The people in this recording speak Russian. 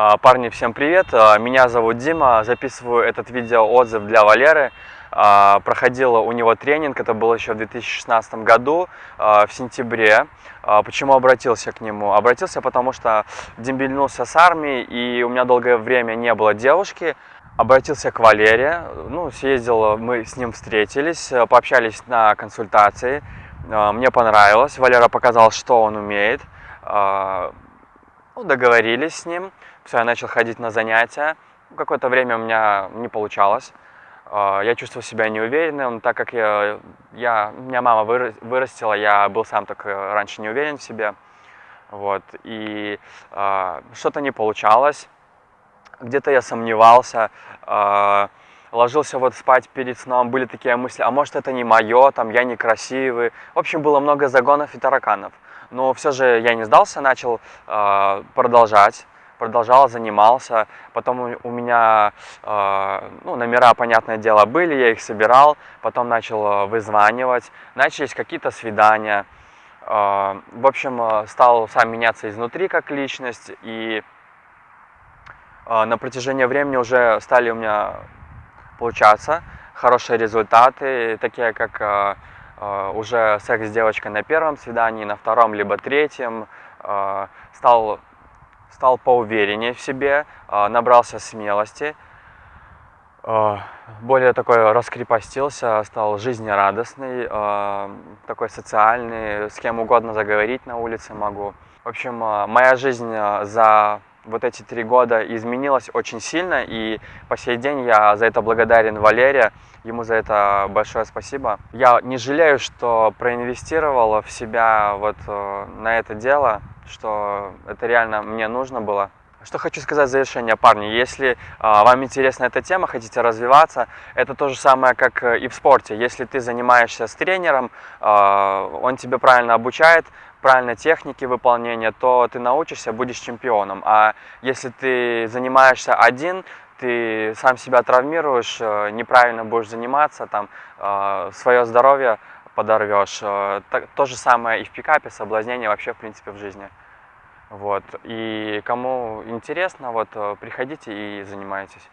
А, Парни, всем привет! А, Меня зовут Дима, записываю этот видео-отзыв для Валеры. А, Проходила у него тренинг, это было еще в 2016 году, в сентябре. Почему обратился к нему? Обратился, потому что дембельнулся с армией, и у меня долгое время не было девушки. Обратился к Валере, ну, съездил, мы с ним встретились, пообщались на консультации. Мне понравилось, Валера показал, что он умеет. Ну, договорились с ним, все, я начал ходить на занятия. Какое-то время у меня не получалось. А, Я чувствовал себя неуверенным, так как я, я, меня мама выра- вырастила, я был сам так э, раньше не уверен в себе. Вот, и а, что-то не получалось, где-то я сомневался, а, ложился вот спать перед сном, были такие мысли, а может это не мое, там я некрасивый. В общем, было много загонов и тараканов. Но все же я не сдался, начал а, продолжать, продолжал, занимался. Потом у- меня а, ну, номера, понятное дело, были, я их собирал, потом начал а, вызванивать, начались какие-то свидания. А, В общем, а, стал сам меняться изнутри как личность, и а, на протяжении времени уже стали у меня получаться хорошие результаты, такие как а, уже секс с девочкой на первом свидании, на втором либо третьем, а, стал, стал поувереннее в себе, а, набрался смелости, а, более такой раскрепостился, стал жизнерадостный, а, такой социальный, с кем угодно заговорить на улице могу. В общем, а, моя жизнь а, за вот эти три года изменилась очень сильно, и по сей день я за это благодарен Валере, ему за это большое спасибо. Я не жалею, что проинвестировал в себя вот э, на это дело, что это реально мне нужно было. Что хочу сказать в завершение, парни, если а, вам интересна эта тема, хотите развиваться, это то же самое, как э, и в спорте. Если ты занимаешься с тренером, а, он тебе правильно обучает, правильно техники выполнения, то ты научишься, будешь чемпионом. А если ты занимаешься один, ты сам себя травмируешь, э, неправильно будешь заниматься, там свое здоровье подорвешь. Э, так- То же самое и в пикапе, соблазнение вообще в принципе в жизни. Вот. И кому интересно, вот э, приходите и занимайтесь.